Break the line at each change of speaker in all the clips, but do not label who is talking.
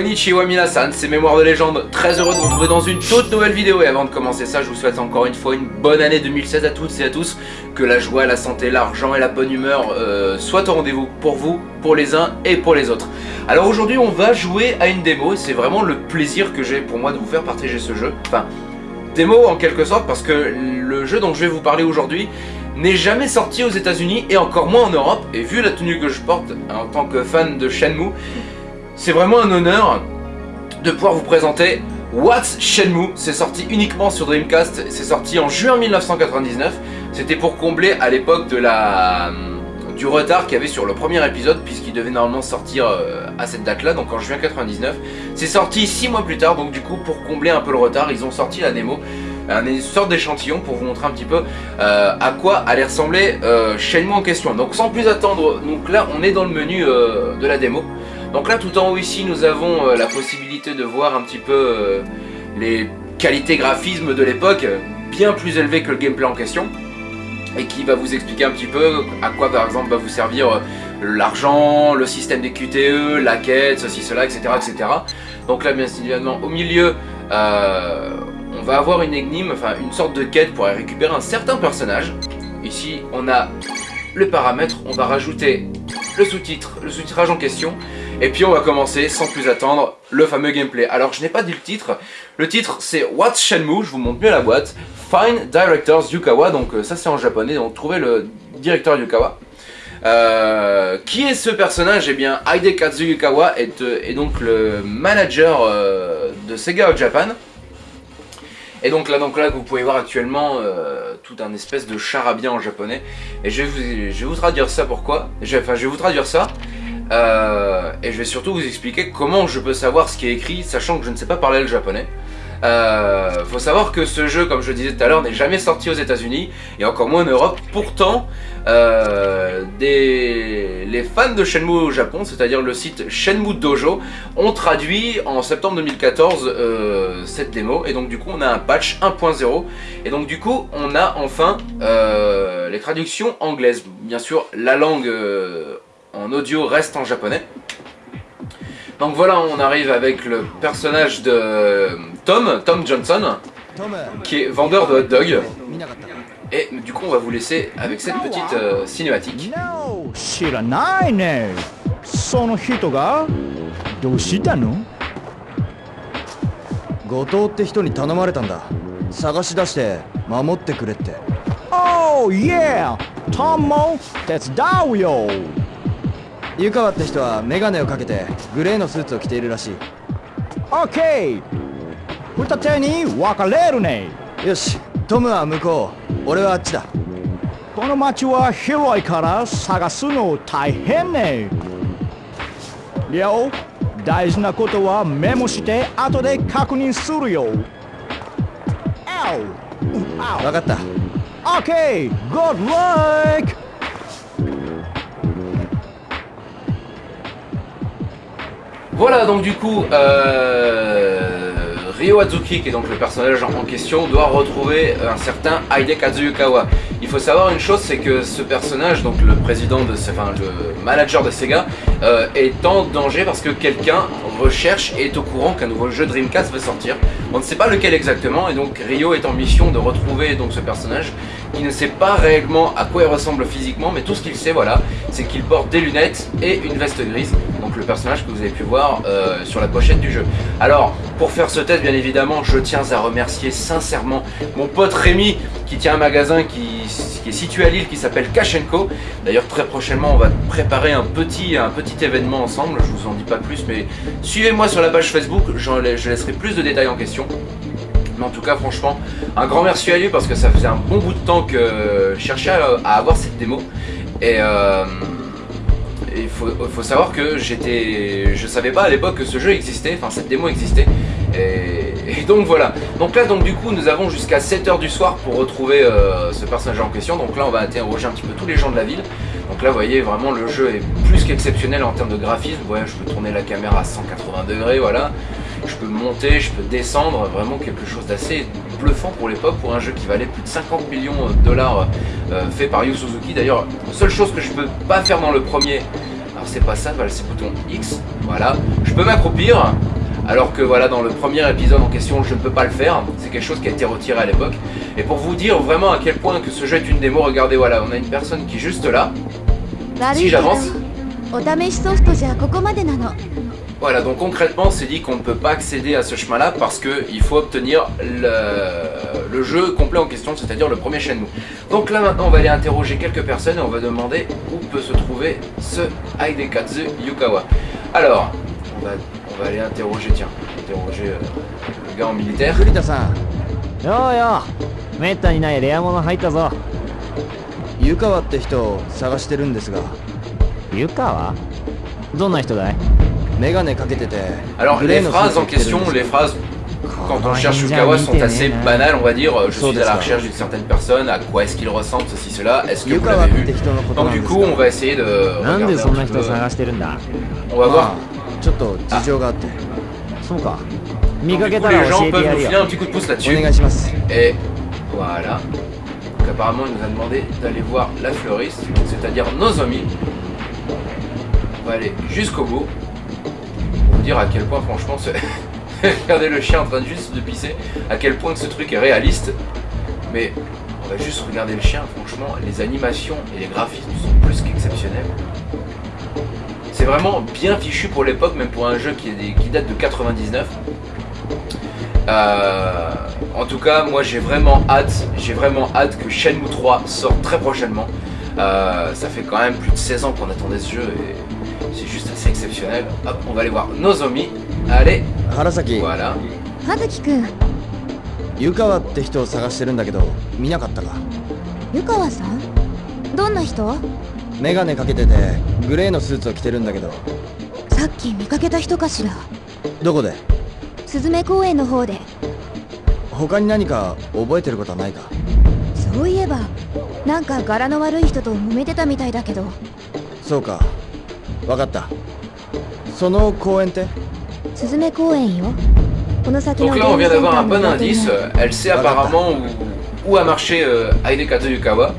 Konnichiwa minasan, c'est Mémoire de légende, très heureux de vous retrouver dans une toute nouvelle vidéo. Et avant de commencer ça, je vous souhaite encore une fois une bonne année 2016 à toutes et à tous, que la joie, la santé, l'argent et la bonne humeur euh, soient au rendez-vous pour vous, pour les uns et pour les autres. Alors aujourd'hui on va jouer à une démo. Et c'est vraiment le plaisir que j'ai pour moi de vous faire partager ce jeu, enfin démo en quelque sorte parce que le jeu dont je vais vous parler aujourd'hui n'est jamais sorti aux états unis et encore moins en Europe. Et vu la tenue que je porte en tant que fan de Shenmue, c'est vraiment un honneur de pouvoir vous présenter What's Shenmue. C'est sorti uniquement sur Dreamcast, c'est sorti en juin 1999. C'était pour combler à l'époque la du retard qu'il y avait sur le premier épisode puisqu'il devait normalement sortir euh, à cette date là donc en juin 99 c'est sorti 6 mois plus tard donc du coup pour combler un peu le retard ils ont sorti la démo une sorte d'échantillon pour vous montrer un petit peu euh, à quoi allait ressembler euh, Shenmue en question donc sans plus attendre donc là on est dans le menu euh, de la démo donc là tout en haut ici nous avons euh, la possibilité de voir un petit peu euh, les qualités graphismes de l'époque, bien plus élevées que le gameplay en question et qui va vous expliquer un petit peu à quoi par exemple va vous servir euh, l'argent, le système des QTE, la quête, ceci, cela, etc. etc. Donc là bien évidemment au milieu on va avoir une énigme, enfin une sorte de quête pour récupérer un certain personnage. Ici on a le paramètre, on va rajouter le sous-titre, le sous-titrage en question, et puis on va commencer sans plus attendre le fameux gameplay. Alors je n'ai pas dit le titre, le titre c'est What's Shenmue, je vous montre mieux la boîte, Find Directors Yukawa, donc euh, ça c'est en japonais, donc trouvez le directeur Yukawa. Euh, qui est ce personnage? Eh bien Hidekazu Yukawa est, euh, donc le manager de Sega au Japan. Et donc là, donc là, vous pouvez voir actuellement euh, tout un espèce de charabia en japonais. Et je vais vous, traduire ça pourquoi? Enfin, je vais vous traduire ça. Euh, et je vais surtout vous expliquer comment je peux savoir ce qui est écrit, sachant que je ne sais pas parler le japonais. Euh, faut savoir que ce jeu, comme je disais tout à l'heure, n'est jamais sorti aux États-Unis et encore moins en Europe. Pourtant, euh, les fans de Shenmue au Japon, c'est-à-dire le site Shenmue Dojo, ont traduit en septembre 2014 euh, cette démo. Et donc du coup, on a un patch 1.0. Et donc du coup, on a enfin les traductions anglaises. Bien sûr, la langue en audio reste en japonais. Donc voilà, on arrive avec le personnage de Tom, Tom Johnson, qui est vendeur de hot dog. Et du coup, on va vous laisser avec cette petite euh, cinématique.
Oh yeah! That's
湯川って人はメガネをかけてグレーのスーツを着ているらしい。
OK 二手に分かれるね
よしトムは向こう俺はあっちだ
この街は広いから探すの大変ねりょう大事なことはメモして後で確認するよ!
分かった
OK! Good luck!
Voilà, donc du coup, euh, Ryo Azuki, qui est donc le personnage en question, doit retrouver un certain Hidekazu Yukawa. Il faut savoir une chose, c'est que ce personnage, donc le président de, enfin le manager de Sega, euh, est en danger parce que quelqu'un recherche et est au courant qu'un nouveau jeu Dreamcast va sortir. On ne sait pas lequel exactement, et donc Ryo est en mission de retrouver donc ce personnage. Il ne sait pas réellement à quoi il ressemble physiquement, mais tout ce qu'il sait, voilà, c'est qu'il porte des lunettes et une veste grise. Donc le personnage que vous avez pu voir euh, sur la pochette du jeu. Alors, pour faire ce test, bien évidemment, je tiens à remercier sincèrement mon pote Rémi qui tient un magasin qui, est situé à Lille qui s'appelle Kachenko. D'ailleurs, très prochainement, on va préparer un petit, un petit événement ensemble. Je vous en dis pas plus, mais suivez-moi sur la page Facebook. Je laisserai plus de détails en question. Mais en tout cas, franchement, un grand merci à lui parce que ça faisait un bon bout de temps que je cherchais à, avoir cette démo. Et euh, il faut, savoir que j'étais, je savais pas à l'époque que ce jeu existait, enfin cette démo existait. Et, et, donc voilà. Donc là, donc du coup, nous avons jusqu'à 7h du soir pour retrouver euh, ce personnage en question. Donc là, on va interroger un petit peu tous les gens de la ville. Donc là, vous voyez, vraiment, le jeu est plus qu'exceptionnel en termes de graphisme. Ouais, je peux tourner la caméra à 180 degrés, voilà je peux monter, je peux descendre, vraiment quelque chose d'assez bluffant pour l'époque, pour un jeu qui valait plus de 50 millions de dollars euh, euh, fait par Yu Suzuki. D'ailleurs, la seule chose que je peux pas faire dans le premier, alors c'est pas ça, voilà, c'est bouton X, voilà, je peux m'accroupir, alors que voilà dans le premier épisode en question je ne peux pas le faire, c'est quelque chose qui a été retiré à l'époque. Et pour vous dire vraiment à quel point que ce jeu est une démo, regardez voilà, on a une personne qui est juste là, si j'avance...
お試しソフトじゃここまでなの
Voilà, donc concrètement, c'est dit qu'on ne peut pas accéder à ce chemin-là parce qu'il faut obtenir le, le jeu complet en question, c'est-à-dire le premier Shenmue. Donc là maintenant, on va aller interroger quelques personnes et on va demander où peut se trouver ce Hidekatsu Yukawa. Alors, on va, on va aller interroger, tiens, interroger euh, le gars en militaire.
栗田さん
ようよめったにないレア物入ったぞ
湯川って人を探してるんですが
湯川どんな人だい
メガネかけてて
Alors les phrases en question, les phrases quand on cherche Shukawa sont assez banales, on va dire. Je suis à la recherche d'une certaine personne, à quoi est-ce qu'il ressemble, ceci, cela, est-ce que vous l'avez vu? Donc du coup, on va essayer de... On va voir.
Ah. ah.
Donc, du les gens peuvent nous filer un petit coup de pouce là-dessus. Et voilà. Donc, apparemment, il nous a demandé d'aller voir la fleuriste, c'est-à-dire nos Nozomi. On va aller jusqu'au bout. À quel point, franchement, regardez le chien en train de juste de pisser, à quel point ce truc est réaliste. Mais on va juste regarder le chien, franchement, les animations et les graphismes sont plus qu'exceptionnels. C'est vraiment bien fichu pour l'époque, même pour un jeu qui date de 99. Euh, en tout cas, moi j'ai vraiment hâte, j'ai vraiment hâte que Shenmue 3 sorte très prochainement. Euh, ça fait quand même plus de 16 ans qu'on attendait ce jeu et c'est juste assez exceptionnel. Hop, on va aller voir Nozomi. Allez,
原崎
voilà.
葉月くん
湯川って人を探してるんだけど見なかったか
湯川さんどんな人
メガネかけててグレーのスーツを着てるんだけど
さっき見かけた人かしら
どこで
スズメ公園の方で
他に何か覚えてることはないか
そういえばなんか柄の悪い人と揉めてたみたいだけど
そうか わかったその公園って
スズメ公園よこの先の
Donc
ゲ
là,
ー
on
ム
vient
センタ
d'avoir
ー
un
の
bon
表に
indice.
ある
Elle sait apparemment où, où a marché euh, Hidekazu Yukawa.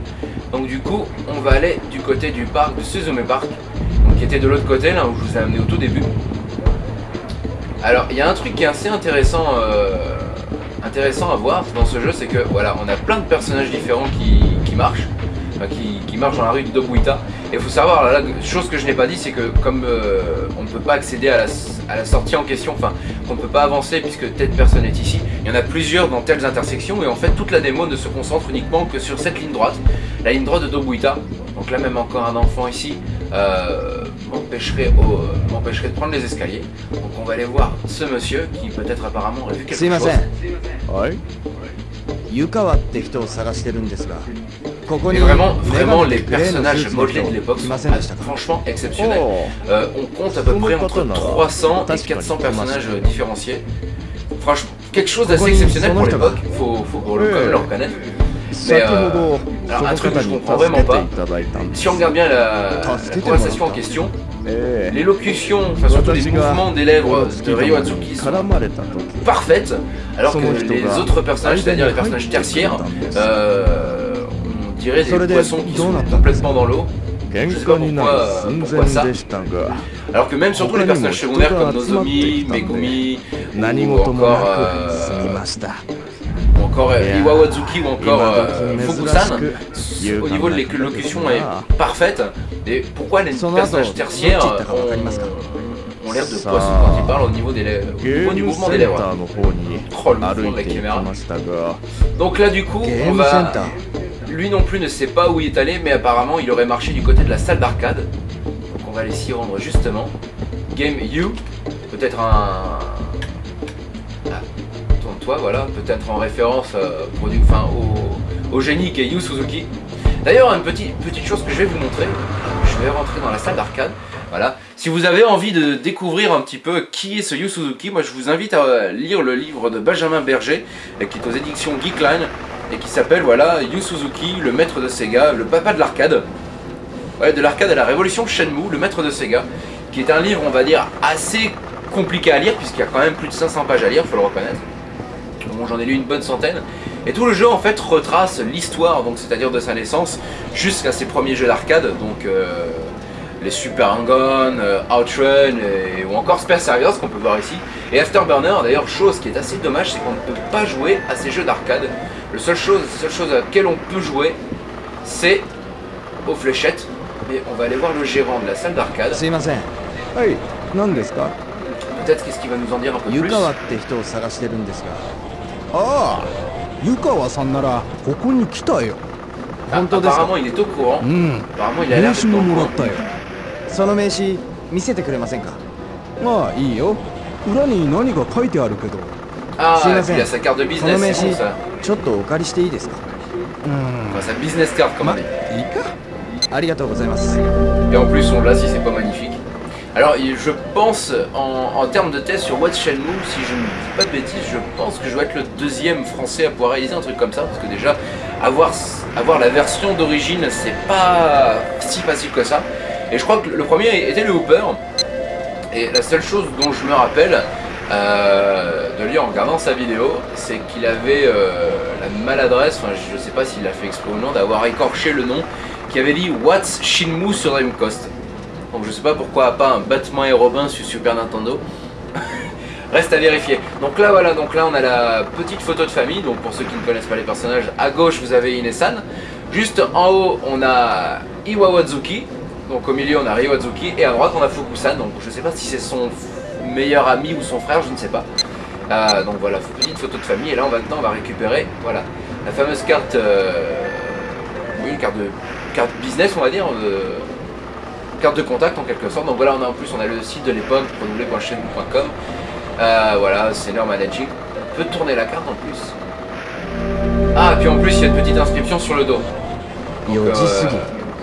Donc du coup, on va aller du côté du parc de Suzume Park, donc qui était de l'autre côté, là où je vous ai amené au tout début. Alors, il y a un truc qui est assez intéressant, euh, intéressant à voir dans ce jeu, c'est que voilà, on a plein de personnages différents qui, qui marchent, enfin, qui, qui marchent dans la rue de Dobuita. Et il faut savoir, là, là, chose que je n'ai pas dit, c'est que comme euh, on ne peut pas accéder à la, à la sortie en question, enfin, qu'on ne peut pas avancer puisque telle personne est ici, il y en a plusieurs dans telles intersections et en fait toute la démo ne se concentre uniquement que sur cette ligne droite, la ligne droite de Dobuita. Donc là même encore un enfant ici euh, m'empêcherait au- euh, m'empêcherait de prendre les escaliers. Donc on va aller voir ce monsieur qui peut-être apparemment aurait vu
すい
quelque
ま
chose.
せん
はい
湯川って人を探してるんですがここ
et vraiment, vraiment, les personnages modelés de l'époque sont
euh,
franchement exceptionnels. Euh, on compte à peu près entre 300 et 400 personnages différenciés. Franchement, quelque chose d'assez exceptionnel pour l'époque, faut, faut le, quand même le reconnaître.
Mais euh,
alors un truc que je comprends vraiment pas, si on regarde bien la, conversation en question, l'élocution, enfin surtout les mouvements des lèvres de Ryo Atsuki sont parfaites, alors que les autres personnages, c'est-à-dire les personnages tertiaires, tirer des poissons qui sont complètement dans l'eau. Je sais pas pourquoi,
euh,
pourquoi ça. Alors que même surtout les personnages secondaires comme Nozomi, Megumi,
euh,
ou encore, euh, ou encore ou encore euh, Fukusan, au niveau de l'élocution est parfaite. Et pourquoi les personnages tertiaires ont, l'air de poissons quand ils parlent au niveau, des lèvres, au niveau du mouvement des lèvres. Oh le mouvement de la caméra. Donc là du coup, on va...
ー
Lui non plus ne sait pas où il est allé, mais apparemment il aurait marché du côté de la salle d'arcade. Donc on va aller s'y rendre justement. Game U, peut-être un... Ah, tourne-toi, voilà, peut-être en référence euh, enfin, au, au génie qui est Yu Suzuki. D'ailleurs, une petite, petite chose que je vais vous montrer, je vais rentrer dans la salle d'arcade. Voilà. Si vous avez envie de découvrir un petit peu qui est ce Yu Suzuki, moi je vous invite à lire le livre de Benjamin Berger, euh, qui est aux éditions Geekline, et qui s'appelle voilà Yu Suzuki, le maître de Sega, le papa de l'arcade. Ouais, de l'arcade à la révolution Shenmue, le maître de Sega, qui est un livre, on va dire, assez compliqué à lire, puisqu'il y a quand même plus de 500 pages à lire, faut le reconnaître. Bon, j'en ai lu une bonne centaine. Et tout le jeu, en fait, retrace l'histoire, donc c'est-à-dire de sa naissance, jusqu'à ses premiers jeux d'arcade, donc... euh, les Super Hang-On, euh, Outrun et, ou encore Space Harriers qu'on peut voir ici. Et Afterburner, d'ailleurs, chose qui est assez dommage, c'est qu'on ne peut pas jouer à ces jeux d'arcade. Le seule chose, la seule chose à laquelle on peut jouer, c'est aux fléchettes. Mais on va aller voir le gérant de la salle d'arcade.
すいません
はい何ですか
Peut-être qu'est-ce qu'il va nous en dire un peu plus.
湯川って人を探してるんですが
ああ湯川さんならここに来たよ
Ah,
本当ですか
apparemment, il est au courant.
うん
Apparemment, il a l'air
名刺ももらっ.たよ
その名刺見せてくれませんか
まあいいよ裏に何か書いてあるけど
Ah, il a sa carte de business, c'est bon ça. Hmm. Sa business card, comme on dit. Et en plus, on l'a si c'est pas magnifique. Alors, je pense, en, termes de test sur What's Shenmue, si je ne dis pas de bêtises, je pense que je dois être le deuxième français à pouvoir réaliser un truc comme ça, parce que déjà, avoir, avoir la version d'origine, c'est pas si facile que ça. Et je crois que le premier était le Hooper, et la seule chose dont je me rappelle, euh, de lui en regardant sa vidéo, c'est qu'il avait euh, la maladresse, enfin je sais pas s'il l'a fait exprès ou non, d'avoir écorché le nom, qui avait dit What's Shinmu sur Dreamcast. Donc je sais pas pourquoi pas un Batman et Robin sur Super Nintendo. Reste à vérifier. Donc là voilà, donc là on a la petite photo de famille. Donc pour ceux qui ne connaissent pas les personnages, à gauche vous avez Inesan. Juste en haut on a Iwawazuki. Donc au milieu on a Ryowazuki et à droite on a Fukusan. Donc je sais pas si c'est son meilleur ami ou son frère, je ne sais pas. Euh, donc voilà, petite photo de famille. Et là, on va, maintenant, on va récupérer voilà, la fameuse carte, euh, oui, une carte, de, carte business, on va dire, euh, carte de contact en quelque sorte. Donc voilà, on a en plus, on a le site de l'époque, renouvelé.chaîne.com. Euh, voilà, Senior Managing. On peut tourner la carte en plus. Ah, puis en plus, il y a une petite inscription sur le dos. Donc,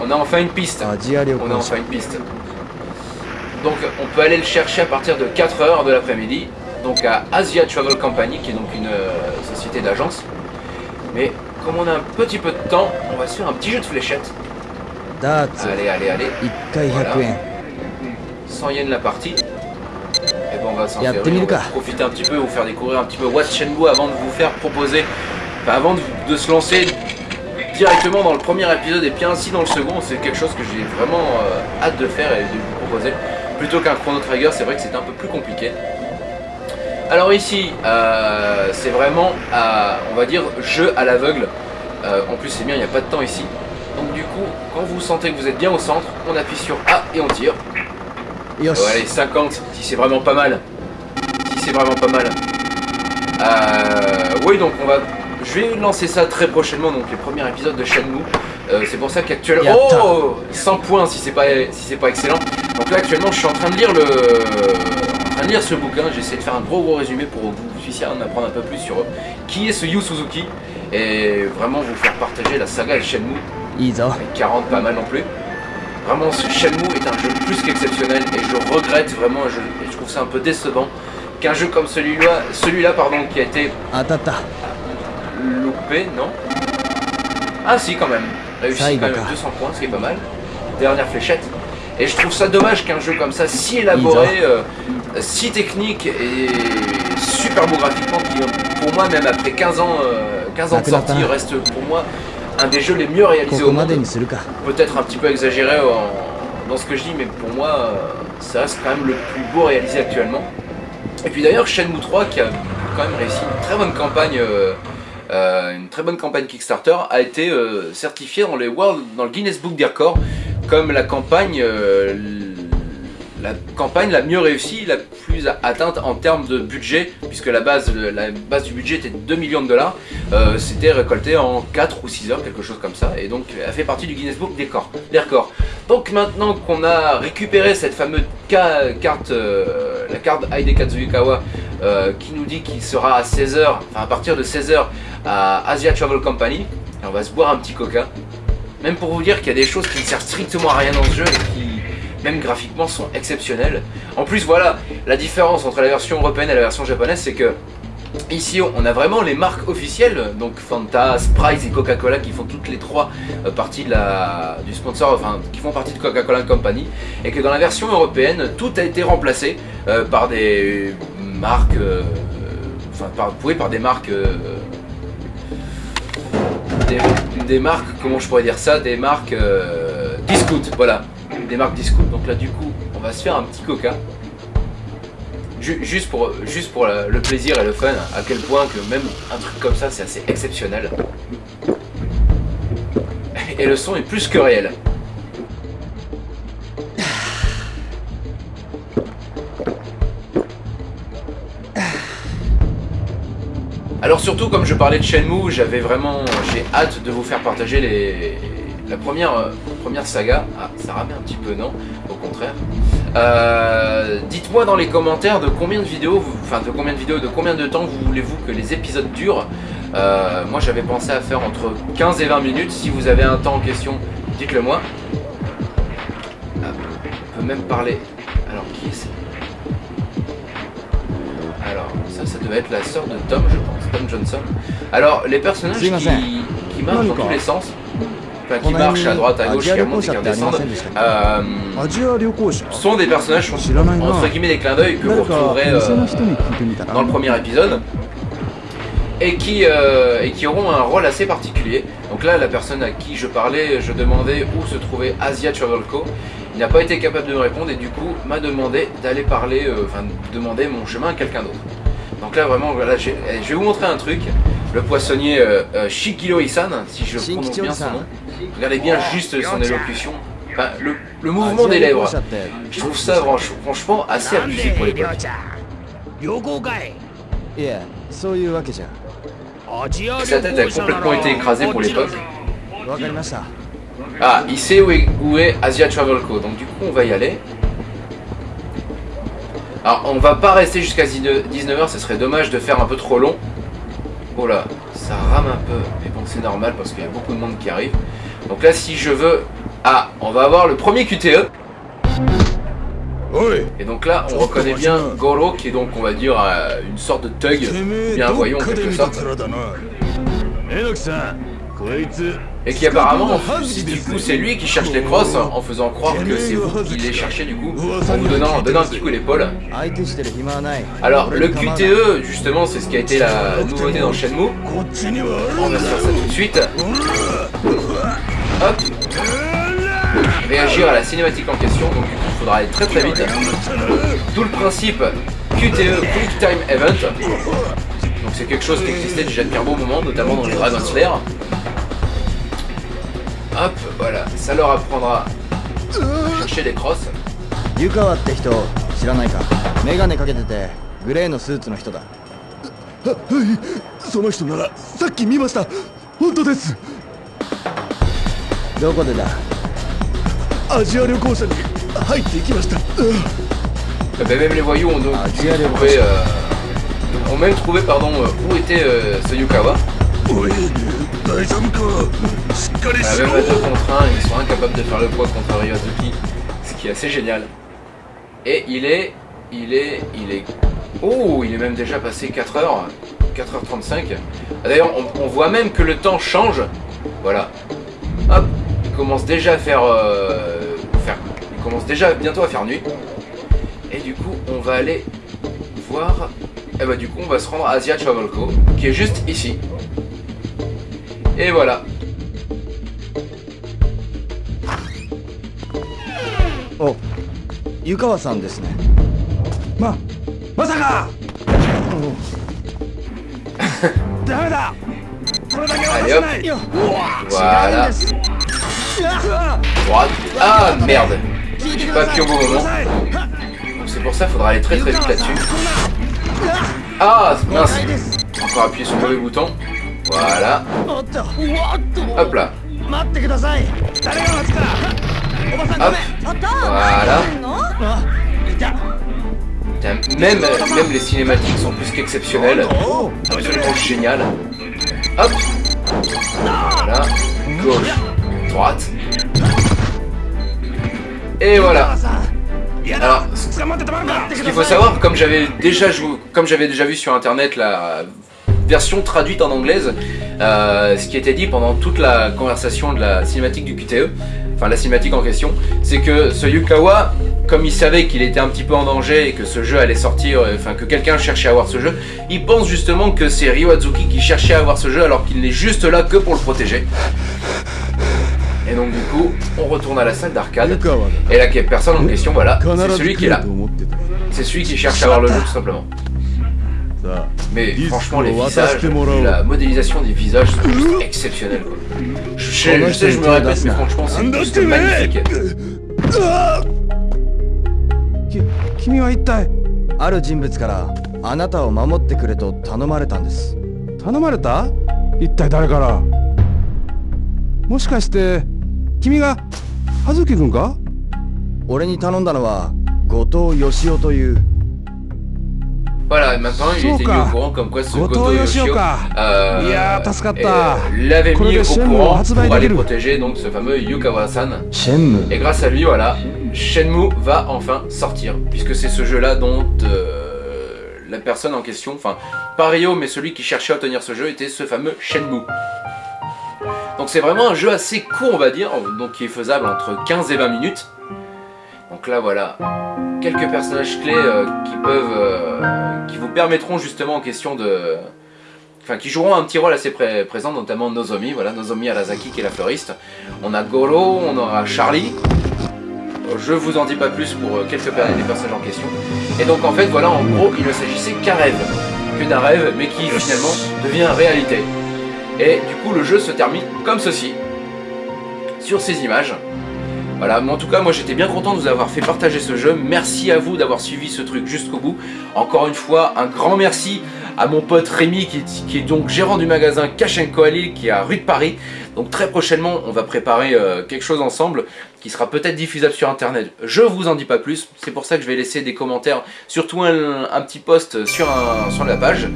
on a enfin une piste. On a enfin une piste. Donc on peut aller le chercher à partir de 4h de l'après-midi, donc à Asia Travel Company, qui est donc une euh, société d'agence. Mais comme on a un petit peu de temps, on va se faire un petit jeu de fléchettes. Allez, allez, allez.
Voilà. 100
yens la partie. Et ben on va s'en faire profiter un petit peu, vous faire découvrir un petit peu What's avant de vous faire proposer, enfin avant de, se lancer directement dans le premier épisode et puis ainsi dans le second. C'est quelque chose que j'ai vraiment euh, hâte de faire et de vous proposer. Plutôt qu'un Chrono Trigger, c'est vrai que c'est un peu plus compliqué. Alors ici, euh, c'est vraiment, euh, on va dire, jeu à l'aveugle. Euh, en plus, c'est bien, il n'y a pas de temps ici. Donc du coup, quand vous sentez que vous êtes bien au centre, on appuie sur A et on tire.
よし
Ouais, allez, 50, si c'est vraiment pas mal. Si c'est vraiment pas mal. Oui, donc on va... Je vais lancer ça très prochainement, donc les premiers épisodes de Shenmue. C'est pour ça qu'actuellement... Oh 100 points si c'est pas, si c'est pas excellent. Donc là actuellement je suis en train de lire le de lire ce bouquin, j'essaie de faire un gros gros résumé pour que vous puissiez en apprendre un peu plus sur euh, qui est ce Yu Suzuki et vraiment vous faire partager la saga et Shenmue. Avec 40 pas mal non plus. Vraiment ce Shenmue est un jeu plus qu'exceptionnel et je regrette vraiment je, je trouve ça un peu décevant qu'un jeu comme celui-là celui-là pardon qui a été
Atata.
loupé, non? Ah si quand même. Réussi quand même 200 points, ce qui est pas mal. Dernière fléchette. Et je trouve ça dommage qu'un jeu comme ça, si élaboré, euh, si technique et super beau graphiquement, qui euh, pour moi, même après 15 ans, euh, ans de sortie, reste pour moi un des jeux les mieux réalisés au monde. Peut-être un petit peu exagéré dans ce que je dis, mais pour moi, ça reste quand même le plus beau réalisé actuellement. Et puis d'ailleurs, Shenmue 3, qui a quand même réussi une très bonne campagne... Une très bonne campagne Kickstarter, a été euh, certifiée dans, les World, dans le Guinness Book des records comme la campagne, euh, la campagne la mieux réussie, la plus atteinte en termes de budget, puisque la base, la base du budget était de 2 millions de dollars. Euh, C'était récolté en 4 ou 6 heures, quelque chose comme ça, et donc elle fait partie du Guinness Book des, records. Donc maintenant qu'on a récupéré cette fameuse ca- carte, euh, la carte Heide Katsuyukawa, euh, qui nous dit qu'il sera à 16h, enfin à partir de 16h à Asia Travel Company, et on va se boire un petit coca. Même pour vous dire qu'il y a des choses qui ne servent strictement à rien dans ce jeu et qui, même graphiquement, sont exceptionnelles. En plus, voilà, la différence entre la version européenne et la version japonaise, c'est que Ici, on a vraiment les marques officielles, donc Fanta, Sprite et Coca-Cola qui font toutes les trois euh, parties de la, du sponsor, enfin qui font partie de Coca-Cola Company, et que dans la version européenne, tout a été remplacé euh, par des marques, euh, enfin par, oui, par des marques, des, marques, comment je pourrais dire ça, des marques euh, voilà, des marques discount. Donc là du coup, on va se faire un petit coca. Ju- juste pour, le plaisir et le fun, à quel point que même un truc comme ça, c'est assez exceptionnel. Et le son est plus que réel. Alors surtout, comme je parlais de Shenmue, j'avais vraiment, j'ai hâte de vous faire partager la première, euh, première saga. Ah, ça ramait un petit peu, non? Au contraire. Euh, Dites-moi dans les commentaires de combien de vidéos, enfin de combien de vidéos, de combien de temps vous voulez-vous que les épisodes durent? Euh, moi, j'avais pensé à faire entre 15 et 20 minutes. Si vous avez un temps en question, dites-le moi. Ah, on peut même parler. devait être la sœur de Tom, je pense, Tom Johnson. Alors, les personnages qui, marchent dans tous les sens, Enfin, qui marchent à droite, à gauche, qui remonte et qui redescendent, euh, sont des personnages, entre guillemets, des clins d'œil que vous retrouverez euh, dans le premier épisode. Euh, et qui, auront un rôle assez particulier. Donc là, la personne à qui je parlais, je demandais où se trouvait Asia Travelco. Il n'a pas été capable de me répondre et du coup m'a demandé d'aller parler, euh, enfin demander mon chemin à quelqu'un d'autre. Donc là vraiment, voilà, je, eh, je vais vous montrer un truc. Le poissonnier euh, euh Isan, si je prononce bien son nom. Regardez bien juste son élocution. Le, mouvement des lèvres. Je trouve ça franchement assez abusé pour l'époque. Sa tête a complètement été écrasée pour l'époque. Ah, il sait où est, où est Asia Travel Co. Donc du coup, on va y aller. Alors on va pas rester jusqu'à 19h, ce serait dommage de faire un peu trop long. Oh là, ça rame un peu, mais bon c'est normal parce qu'il y a beaucoup de monde qui arrive. Donc là si je veux... Ah, on va avoir le premier QTE. Et donc là, on reconnaît bien Goro, qui est donc, on va dire, euh, une sorte de thug, bien
voyant
en quelque sorte. Et qui apparemment, si du coup c'est lui qui cherche les crosses, en faisant croire que c'est vous qui les cherchez du coup, en vous donnant, un petit coup d'épaule. Alors le QTE, justement, c'est ce qui a été la nouveauté dans Shenmue. On va se faire ça tout de suite. Hop Réagir à la cinématique en question, donc du coup il faudra aller très très vite. Tout le principe QTE Quick Time Event. Donc c'est quelque chose qui existait déjà depuis un bon moment, notamment dans les Dragon Slayer. Hop, voilà, ça leur apprendra à chercher les crosses.
湯川って人知らないかメガネかけててグレーのスーツの人だ
その人ならさっき見ました本当です
どこでだ
アジア旅行者に入っていきました
Eh ben, même les voyous ont donc
Ah,
pu
tiens, les
trouver,
prochains.
euh, ont même trouvé pardon, euh, où était euh, ce Yukawa.
お À la
même à 2 contre 1, ils sont incapables de faire le poids contre Ryozuki, ce qui est assez génial. Et il est, il est, il est... Oh, il est même déjà passé 4h, 4h35. D'ailleurs, on, voit même que le temps change. Voilà. Hop, il commence déjà à euh, faire... Il commence déjà bientôt à faire nuit. Et du coup, on va aller voir... Et bah du coup, on va se rendre à Asia Travel Co, qui est juste ici. Et voilà.
お湯川さんですね
ままさかダメだこれだけは
Allez
渡
hop.
さない
Voilà. Droite. Ah merde. J'ai pas appuyé au bon moment. Donc c'est pour ça, faudra aller très très vite là-dessus. Ah mince. Encore appuyer sur le mauvais bouton. Voilà. Hop là. Hop. Voilà. Même, même les cinématiques sont plus qu'exceptionnelles. Absolument ah génial. Hop. Voilà. Gauche. Droite. Et voilà. Alors, ce qu'il faut savoir, comme j'avais déjà joué, comme j'avais déjà vu sur internet la version traduite en anglaise, euh, ce qui était dit pendant toute la conversation de la cinématique du QTE, enfin la cinématique en question, c'est que ce Yukawa, comme il savait qu'il était un petit peu en danger et que ce jeu allait sortir, euh, enfin que quelqu'un cherchait à avoir ce jeu, il pense justement que c'est Ryoazuki qui cherchait à avoir ce jeu alors qu'il n'est juste là que pour le protéger. Et donc du coup, on retourne à la salle d'arcade. Et la personne en question, voilà, c'est celui qui est là. C'est celui qui cherche à avoir le jeu tout simplement.
さあ
Mais franchement, les visages, la modélisation des visages sont juste exceptionnels. Quoi. Je, sais, je sais, je me répète, mais franchement, c'est juste magnifique.
き君は一体
ある人物からあなたを守ってくれと頼まれたんです
頼まれた一体誰からもしかして君が葉月君か
俺に頼んだのは後藤義雄という
Voilà, maintenant il était mis au courant comme quoi ce
Goto
Yoshio euh, euh, l'avait mis au courant pour aller protéger donc ce fameux Yukawa-san. Et grâce à lui, voilà, Shenmue va enfin sortir, puisque c'est ce jeu-là dont euh, la personne en question, enfin pas Ryo, mais celui qui cherchait à obtenir ce jeu était ce fameux Shenmue. Donc c'est vraiment un jeu assez court, on va dire, donc qui est faisable entre 15 et 20 minutes. Donc là, voilà, quelques personnages clés euh, qui peuvent, euh, qui vous permettront justement en question de, enfin qui joueront un petit rôle assez pré- présent, notamment Nozomi, voilà, Nozomi Arasaki qui est la fleuriste. On a Goro, on aura Charlie. Je vous en dis pas plus pour euh, quelques des personnages en question. Et donc en fait, voilà, en gros, il ne s'agissait qu'un rêve, que d'un rêve, mais qui finalement devient réalité. Et du coup, le jeu se termine comme ceci, sur ces images. Voilà, mais en tout cas, moi j'étais bien content de vous avoir fait partager ce jeu. Merci à vous d'avoir suivi ce truc jusqu'au bout. Encore une fois, un grand merci à mon pote Rémi qui est, donc gérant du magasin Kachenko à Lille qui est à rue de Paris. Donc très prochainement, on va préparer euh, quelque chose ensemble qui sera peut-être diffusable sur internet. Je vous en dis pas plus, c'est pour ça que je vais laisser des commentaires, surtout un, un petit post sur, sur la page.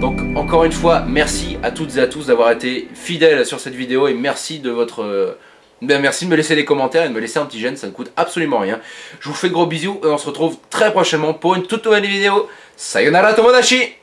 Donc encore une fois, merci à toutes et à tous d'avoir été fidèles sur cette vidéo et merci de votre... euh, ben, merci de me laisser des commentaires et de me laisser un petit j'aime, ça ne coûte absolument rien. Je vous fais gros bisous et on se retrouve très prochainement pour une toute nouvelle vidéo. Sayonara Tomodachi